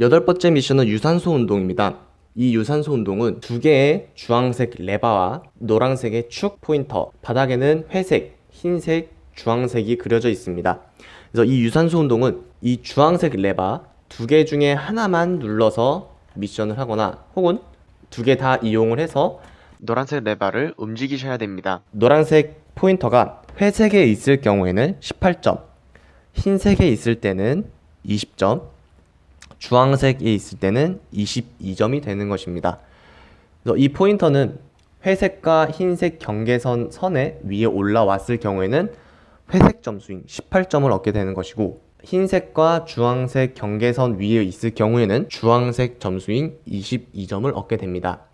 여덟 번째 미션은 유산소 운동입니다. 이 유산소 운동은 두 개의 주황색 레바와 노란색의 축 포인터, 바닥에는 회색, 흰색, 주황색이 그려져 있습니다. 그래서 이 유산소 운동은 이 주황색 레바 두 개 중에 하나만 눌러서 미션을 하거나 혹은 두 개 다 이용을 해서 노란색 레바를 움직이셔야 됩니다. 노란색 포인터가 회색에 있을 경우에는 18점, 흰색에 있을 때는 20점, 주황색에 있을 때는 22점이 되는 것입니다. 이 포인터는 회색과 흰색 경계선 선에 위에 올라왔을 경우에는 회색 점수인 18점을 얻게 되는 것이고 흰색과 주황색 경계선 위에 있을 경우에는 주황색 점수인 22점을 얻게 됩니다.